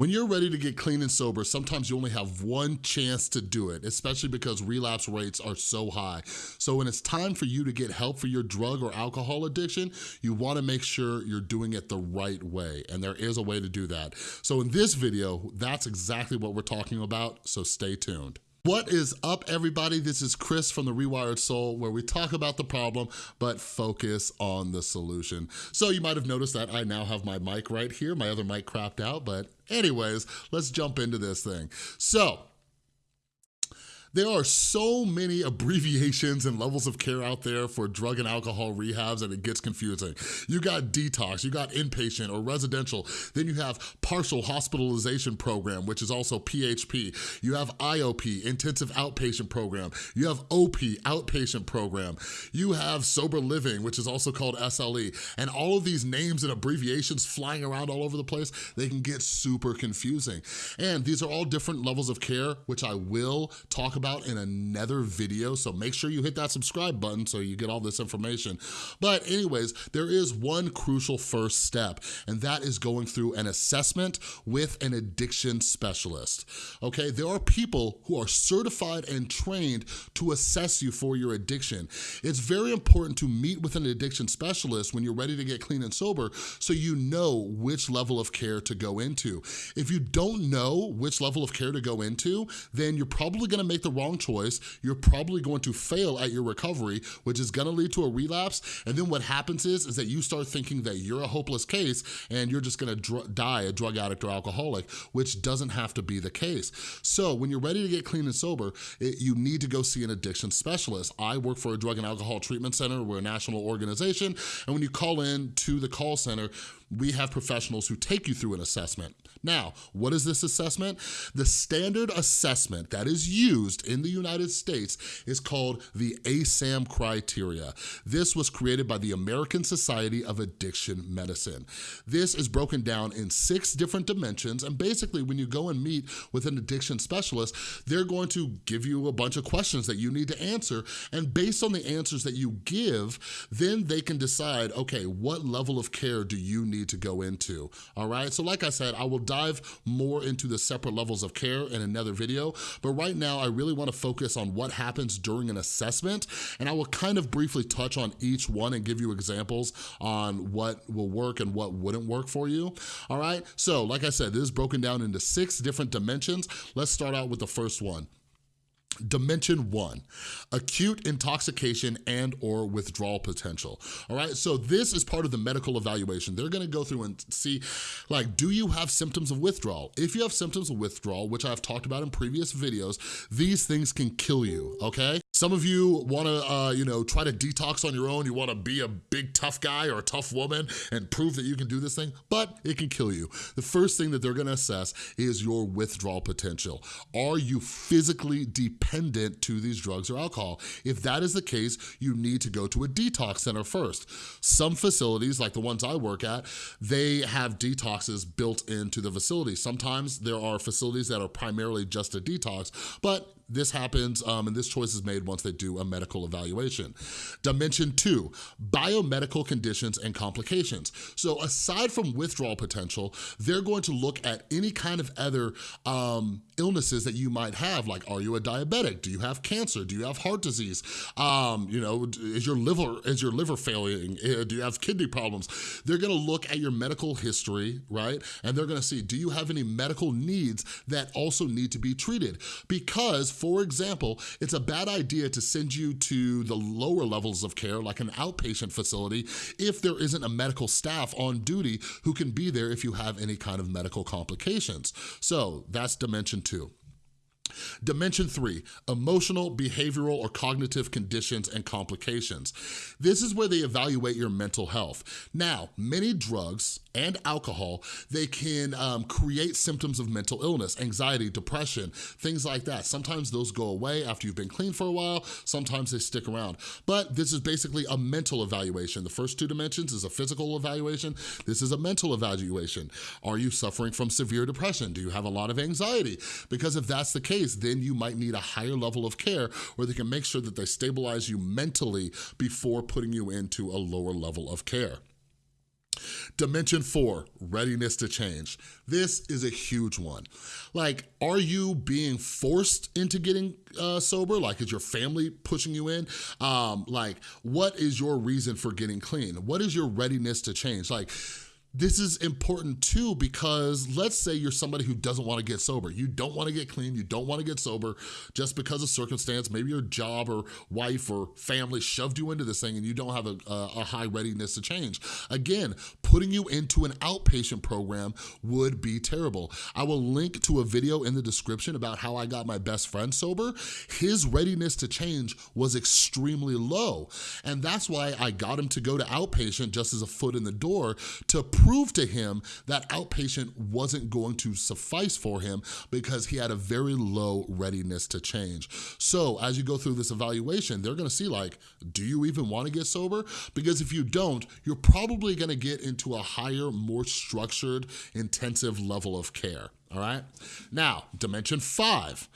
When you're ready to get clean and sober, sometimes you only have one chance to do it, especially because relapse rates are so high. So when it's time for you to get help for your drug or alcohol addiction, you wanna make sure you're doing it the right way, and there is a way to do that. So in this video, that's exactly what we're talking about, so stay tuned. What is up, everybody? This is Chris from The Rewired Soul, where we talk about the problem, but focus on the solution. So you might have noticed that I now have my mic right here. My other mic crapped out, but anyways, let's jump into this thing. So, there are so many abbreviations and levels of care out there for drug and alcohol rehabs that it gets confusing. You got detox, you got inpatient or residential, then you have partial hospitalization program, which is also PHP. You have IOP, intensive outpatient program. You have OP, outpatient program. You have sober living, which is also called SLE. And all of these names and abbreviations flying around all over the place, they can get super confusing. And these are all different levels of care, which I will talk about in another video, so make sure you hit that subscribe button so you get all this information. But anyways, there is one crucial first step, and that is going through an assessment with an addiction specialist, okay? There are people who are certified and trained to assess you for your addiction. It's very important to meet with an addiction specialist when you're ready to get clean and sober so you know which level of care to go into. If you don't know which level of care to go into, then you're probably gonna make the the wrong choice, you're probably going to fail at your recovery, which is gonna lead to a relapse. And then what happens is, is that you start thinking that you're a hopeless case and you're just gonna die a drug addict or alcoholic, which doesn't have to be the case. So when you're ready to get clean and sober, it, you need to go see an addiction specialist. I work for a drug and alcohol treatment center. We're a national organization. And when you call in to the call center, we have professionals who take you through an assessment. Now, what is this assessment? The standard assessment that is used in the United States is called the ASAM criteria. This was created by the American Society of Addiction Medicine. This is broken down in six different dimensions, and basically when you go and meet with an addiction specialist, they're going to give you a bunch of questions that you need to answer, and based on the answers that you give, then they can decide, okay, what level of care do you need to go into, all right? So like I said, I will dive more into the separate levels of care in another video, but right now I really wanna focus on what happens during an assessment, and I will kind of briefly touch on each one and give you examples on what will work and what wouldn't work for you, all right? So like I said, this is broken down into six different dimensions. Let's start out with the first one. Dimension one, acute intoxication and or withdrawal potential. All right, so this is part of the medical evaluation. They're gonna go through and see, like, do you have symptoms of withdrawal? If you have symptoms of withdrawal, which I've talked about in previous videos, these things can kill you, okay? Some of you wanna, uh, you know, try to detox on your own. You wanna be a big tough guy or a tough woman and prove that you can do this thing, but it can kill you. The first thing that they're gonna assess is your withdrawal potential. Are you physically dependent to these drugs or alcohol. If that is the case, you need to go to a detox center first. Some facilities, like the ones I work at, they have detoxes built into the facility. Sometimes there are facilities that are primarily just a detox, but this happens um, and this choice is made once they do a medical evaluation. Dimension two, biomedical conditions and complications. So aside from withdrawal potential, they're going to look at any kind of other um, illnesses that you might have, like are you a diabetic? Do you have cancer? Do you have heart disease? Um, you know, is your liver is your liver failing? Eh, do you have kidney problems? They're gonna look at your medical history, right? And they're gonna see, do you have any medical needs that also need to be treated? Because for example, it's a bad idea to send you to the lower levels of care, like an outpatient facility, if there isn't a medical staff on duty who can be there if you have any kind of medical complications. So that's dimension two. Dimension three, emotional, behavioral, or cognitive conditions and complications. This is where they evaluate your mental health. Now, many drugs and alcohol, they can um, create symptoms of mental illness, anxiety, depression, things like that. Sometimes those go away after you've been clean for a while, sometimes they stick around. But this is basically a mental evaluation. The first two dimensions is a physical evaluation. This is a mental evaluation. Are you suffering from severe depression? Do you have a lot of anxiety? Because if that's the case, then you might need a higher level of care where they can make sure that they stabilize you mentally before putting you into a lower level of care. Dimension four, readiness to change. This is a huge one. Like, are you being forced into getting uh, sober? Like, is your family pushing you in? Um, like, what is your reason for getting clean? What is your readiness to change? Like, this is important too because let's say you're somebody who doesn't wanna get sober. You don't wanna get clean, you don't wanna get sober just because of circumstance, maybe your job or wife or family shoved you into this thing and you don't have a, a high readiness to change. Again, putting you into an outpatient program would be terrible. I will link to a video in the description about how I got my best friend sober. His readiness to change was extremely low. And that's why I got him to go to outpatient just as a foot in the door to prove to him that outpatient wasn't going to suffice for him because he had a very low readiness to change. So as you go through this evaluation, they're gonna see like, do you even wanna get sober? Because if you don't, you're probably gonna get into a higher, more structured, intensive level of care, all right? Now, dimension five,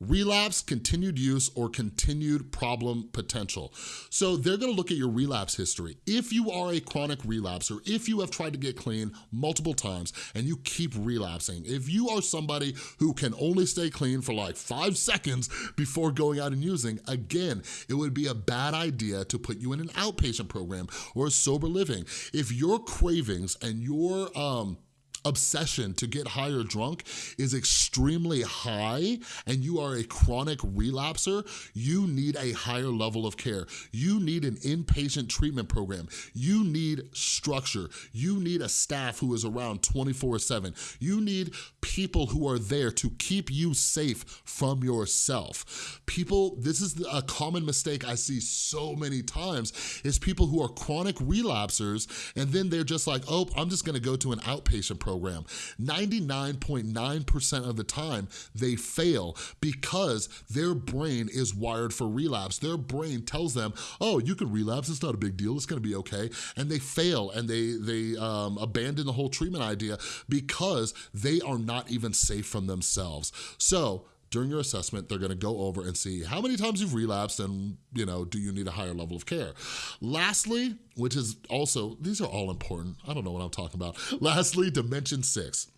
relapse, continued use, or continued problem potential. So they're gonna look at your relapse history. If you are a chronic relapser, if you have tried to get clean multiple times and you keep relapsing, if you are somebody who can only stay clean for like five seconds before going out and using, again, it would be a bad idea to put you in an outpatient program or a sober living. If your cravings and your um, obsession to get higher drunk is extremely high and you are a chronic relapser, you need a higher level of care. You need an inpatient treatment program. You need structure. You need a staff who is around 24 seven. You need people who are there to keep you safe from yourself. People, this is a common mistake I see so many times is people who are chronic relapsers and then they're just like, oh, I'm just gonna go to an outpatient program program. 99.9% of the time, they fail because their brain is wired for relapse. Their brain tells them, oh, you can relapse, it's not a big deal, it's gonna be okay. And they fail and they, they um, abandon the whole treatment idea because they are not even safe from themselves. So during your assessment, they're gonna go over and see how many times you've relapsed and, you know, do you need a higher level of care? Lastly, which is also, these are all important. I don't know what I'm talking about. Lastly, dimension six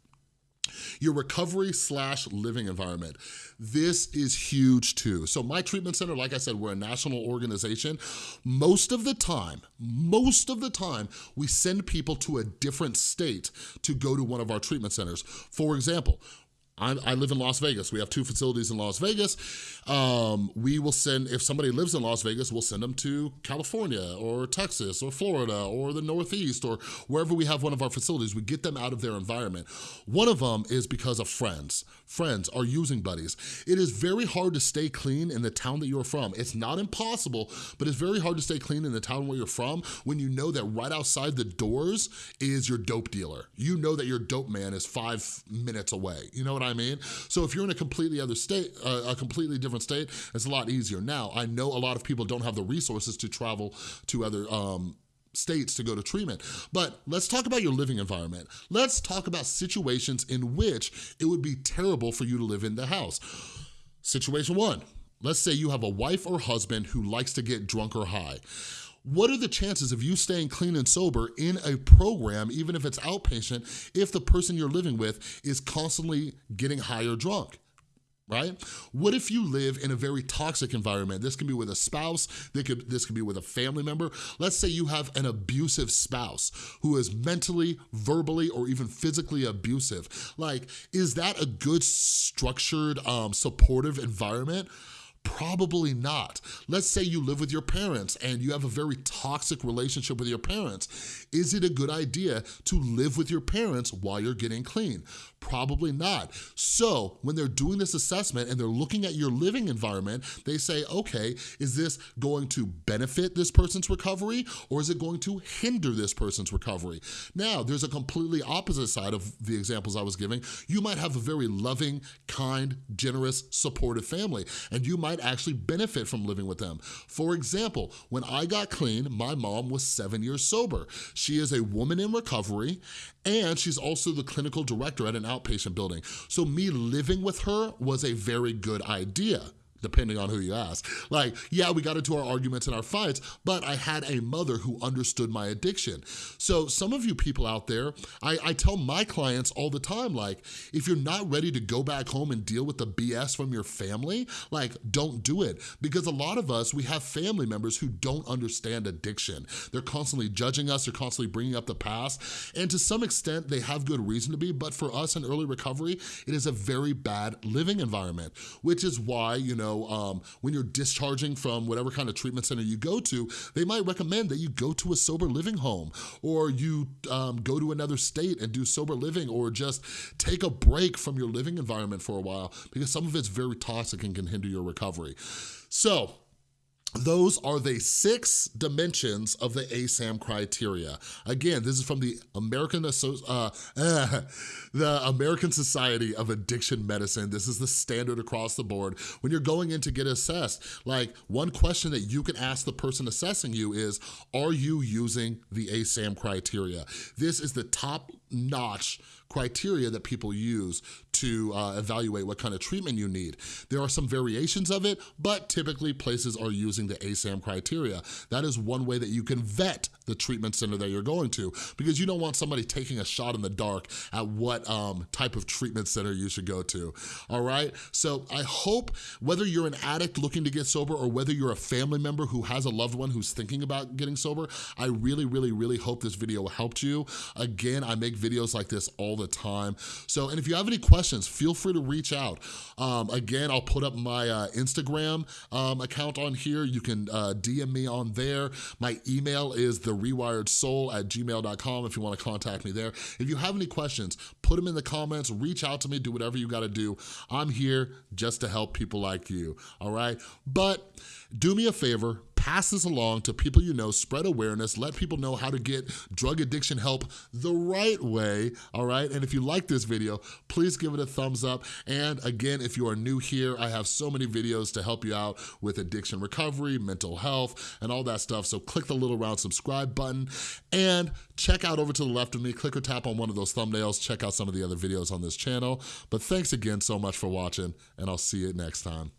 your recovery slash living environment. This is huge too. So my treatment center, like I said, we're a national organization. Most of the time, most of the time, we send people to a different state to go to one of our treatment centers. For example, I, I, live in Las Vegas. We have two facilities in Las Vegas. Um, we will send, if somebody lives in Las Vegas, we'll send them to California or Texas or Florida or the Northeast or wherever we have one of our facilities. We get them out of their environment. One of them is because of friends. Friends are using buddies. It is very hard to stay clean in the town that you're from. It's not impossible, but it's very hard to stay clean in the town where you're from when you know that right outside the doors is your dope dealer. You know that your dope man is five minutes away. You know what I I mean? So if you're in a completely other state, uh, a completely different state, it's a lot easier. Now, I know a lot of people don't have the resources to travel to other um, states to go to treatment. But let's talk about your living environment. Let's talk about situations in which it would be terrible for you to live in the house. Situation one, let's say you have a wife or husband who likes to get drunk or high. What are the chances of you staying clean and sober in a program, even if it's outpatient, if the person you're living with is constantly getting high or drunk? right? What if you live in a very toxic environment? This can be with a spouse, this could, this could be with a family member. Let's say you have an abusive spouse who is mentally, verbally, or even physically abusive. Like, is that a good, structured, um, supportive environment? Probably not. Let's say you live with your parents and you have a very toxic relationship with your parents. Is it a good idea to live with your parents while you're getting clean? Probably not. So when they're doing this assessment and they're looking at your living environment, they say, okay, is this going to benefit this person's recovery or is it going to hinder this person's recovery? Now, there's a completely opposite side of the examples I was giving. You might have a very loving, kind, generous, supportive family and you might actually benefit from living with them. For example, when I got clean, my mom was seven years sober. She is a woman in recovery and she's also the clinical director at an outpatient building. So me living with her was a very good idea depending on who you ask. Like, yeah, we got into our arguments and our fights, but I had a mother who understood my addiction. So some of you people out there, I, I tell my clients all the time, like, if you're not ready to go back home and deal with the BS from your family, like, don't do it. Because a lot of us, we have family members who don't understand addiction. They're constantly judging us, they're constantly bringing up the past, and to some extent, they have good reason to be, but for us in early recovery, it is a very bad living environment, which is why, you know, know, um, when you're discharging from whatever kind of treatment center you go to, they might recommend that you go to a sober living home or you um, go to another state and do sober living or just take a break from your living environment for a while because some of it's very toxic and can hinder your recovery. So those are the six dimensions of the ASAM criteria. Again, this is from the American uh, uh, the American Society of Addiction Medicine. This is the standard across the board. When you're going in to get assessed, like one question that you can ask the person assessing you is, are you using the ASAM criteria? This is the top notch criteria that people use to uh, evaluate what kind of treatment you need. There are some variations of it, but typically places are using the ASAM criteria. That is one way that you can vet the treatment center that you're going to because you don't want somebody taking a shot in the dark at what um, type of treatment center you should go to, all right? So I hope whether you're an addict looking to get sober or whether you're a family member who has a loved one who's thinking about getting sober, I really, really, really hope this video helped you. Again, I make videos like this all the time. So, and if you have any questions, feel free to reach out. Um, again, I'll put up my uh, Instagram um, account on here. You can uh, DM me on there. My email is the rewiredsoul at gmail.com if you wanna contact me there. If you have any questions, put them in the comments, reach out to me, do whatever you gotta do. I'm here just to help people like you, all right? But do me a favor, pass this along to people you know, spread awareness, let people know how to get drug addiction help the right way, all right? And if you like this video, please give it a thumbs up. And again, if you are new here, I have so many videos to help you out with addiction recovery, mental health, and all that stuff. So click the little round subscribe button and check out over to the left of me, click or tap on one of those thumbnails, check out some of the other videos on this channel. But thanks again so much for watching, and I'll see you next time.